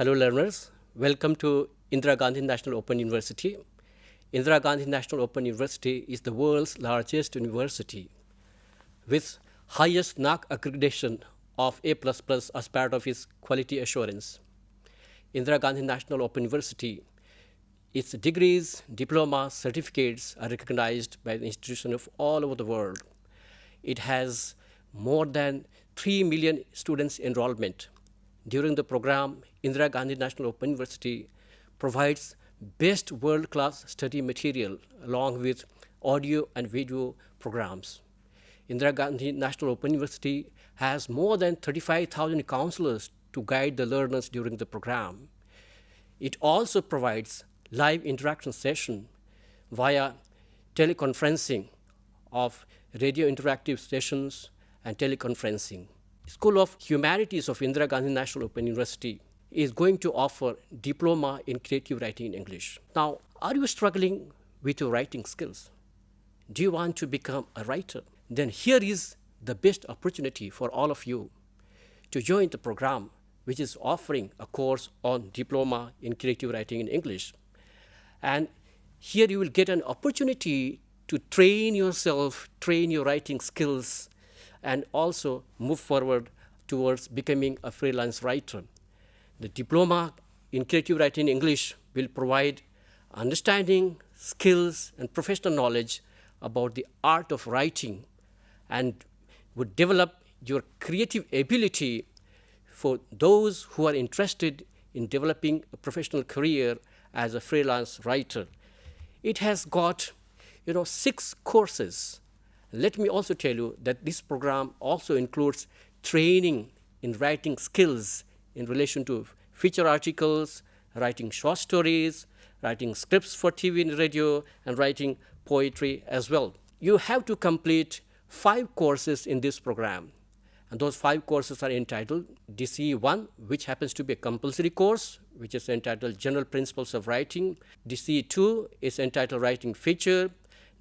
Hello learners, welcome to Indira Gandhi National Open University. Indira Gandhi National Open University is the world's largest university with highest NAAC accreditation of A++ as part of its quality assurance. Indira Gandhi National Open University, its degrees, diplomas, certificates are recognized by the institutions of all over the world. It has more than 3 million students enrollment. During the program, Indira Gandhi National Open University provides best world-class study material along with audio and video programs. Indira Gandhi National Open University has more than 35,000 counselors to guide the learners during the program. It also provides live interaction session via teleconferencing of radio interactive sessions and teleconferencing. School of Humanities of Indira Gandhi National Open University is going to offer diploma in creative writing in English. Now, are you struggling with your writing skills? Do you want to become a writer? Then here is the best opportunity for all of you to join the program which is offering a course on diploma in creative writing in English. And here you will get an opportunity to train yourself, train your writing skills, and also move forward towards becoming a freelance writer. The diploma in creative writing English will provide understanding, skills, and professional knowledge about the art of writing and would develop your creative ability for those who are interested in developing a professional career as a freelance writer. It has got, you know, six courses. Let me also tell you that this program also includes training in writing skills in relation to feature articles, writing short stories, writing scripts for TV and radio, and writing poetry as well. You have to complete five courses in this program. And those five courses are entitled DCE 1, which happens to be a compulsory course, which is entitled General Principles of Writing. DCE 2 is entitled Writing Feature.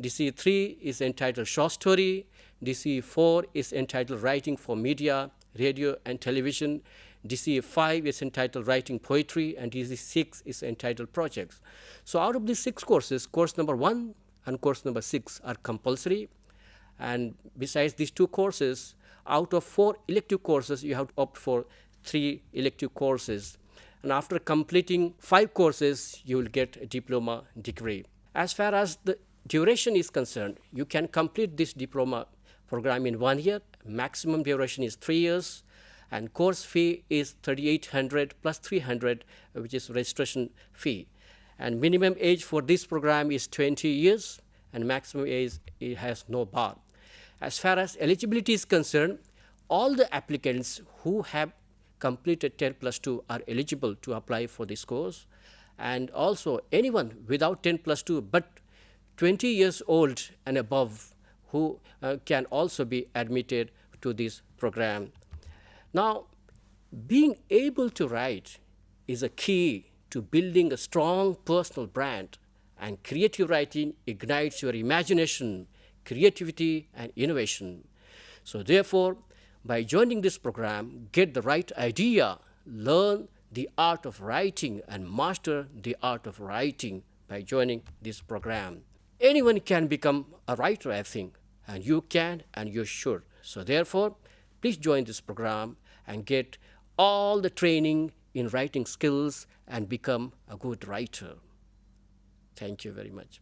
DCE 3 is entitled Short Story. DCE 4 is entitled Writing for Media radio and television. DCE 5 is entitled Writing Poetry, and DCE 6 is entitled Projects. So out of these six courses, course number 1 and course number 6 are compulsory. And besides these two courses, out of four elective courses, you have to opt for three elective courses. And after completing five courses, you will get a diploma degree. As far as the duration is concerned, you can complete this diploma program in one year. Maximum duration is three years. And course fee is 3800 plus 300, which is registration fee. And minimum age for this program is 20 years, and maximum age it has no bar. As far as eligibility is concerned, all the applicants who have completed 10 plus 2 are eligible to apply for this course. And also anyone without 10 plus 2 but 20 years old and above who uh, can also be admitted to this program. Now, being able to write is a key to building a strong personal brand and creative writing ignites your imagination, creativity and innovation. So therefore, by joining this program, get the right idea, learn the art of writing and master the art of writing by joining this program. Anyone can become a writer, I think, and you can and you should. So therefore, please join this program and get all the training in writing skills and become a good writer. Thank you very much.